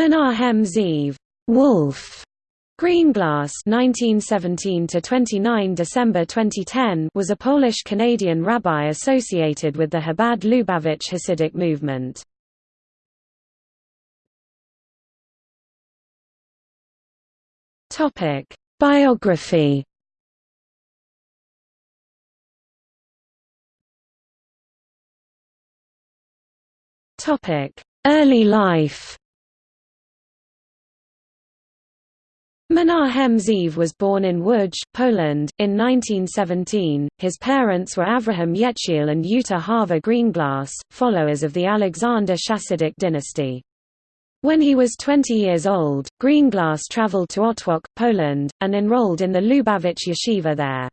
Menahem Zeev Wolf Greenglass (1917–29 December 2010 was a Polish-Canadian rabbi associated with the Chabad Lubavitch Hasidic movement. Topic: Biography Topic: Early life. Menahem Zeev was born in Łódź, Poland, in 1917. His parents were Avraham Yechiel and Yuta Hava Greenglass, followers of the Alexander Chassidic dynasty. When he was 20 years old, Greenglass traveled to Otwock, Poland, and enrolled in the Lubavitch yeshiva there.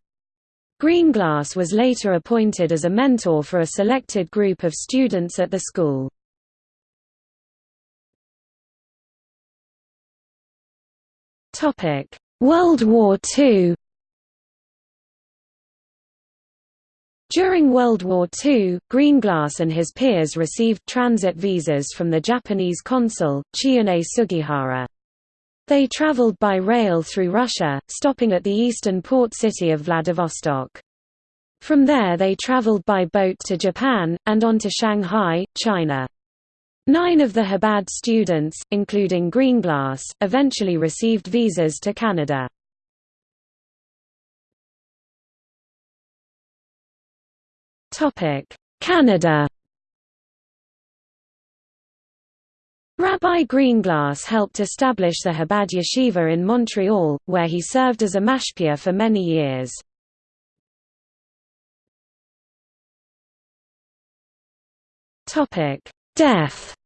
Greenglass was later appointed as a mentor for a selected group of students at the school. World War II During World War II, Greenglass and his peers received transit visas from the Japanese consul, Chiune Sugihara. They traveled by rail through Russia, stopping at the eastern port city of Vladivostok. From there they traveled by boat to Japan, and on to Shanghai, China. Nine of the Chabad students, including Greenglass, eventually received visas to Canada. Canada Rabbi Greenglass helped establish the Chabad Yeshiva in Montreal, where he served as a mashpia for many years. Death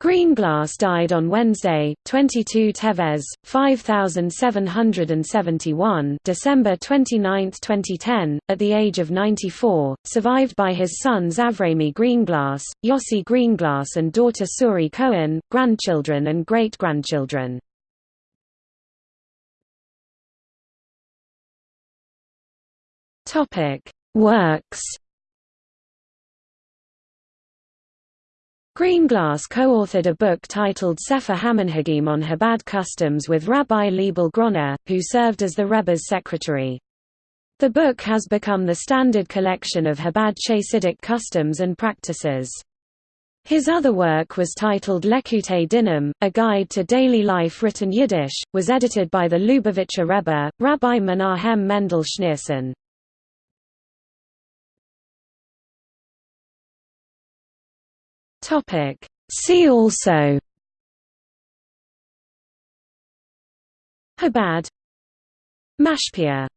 Greenglass died on Wednesday, 22 Teves, 5771 December 29, 2010, at the age of 94, survived by his sons Avrami Greenglass, Yossi Greenglass and daughter Suri Cohen, grandchildren and great-grandchildren. Works Greenglass co-authored a book titled Sefer Hamanhagim on Chabad customs with Rabbi Leibel Groner, who served as the Rebbe's secretary. The book has become the standard collection of Chabad Chassidic customs and practices. His other work was titled Lekutei Dinim, a guide to daily life written Yiddish, was edited by the Lubavitcher Rebbe, Rabbi Menahem Mendel Schneerson. Topic. See also Chabad Mashpia